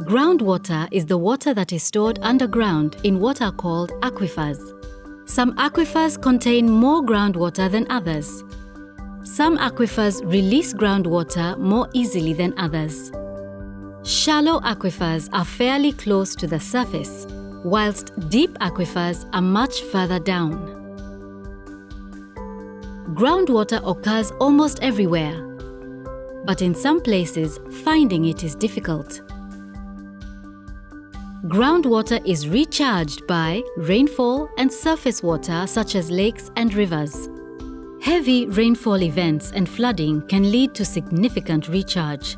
Groundwater is the water that is stored underground in what are called aquifers. Some aquifers contain more groundwater than others. Some aquifers release groundwater more easily than others. Shallow aquifers are fairly close to the surface, whilst deep aquifers are much further down. Groundwater occurs almost everywhere, but in some places finding it is difficult. Groundwater is recharged by rainfall and surface water such as lakes and rivers. Heavy rainfall events and flooding can lead to significant recharge.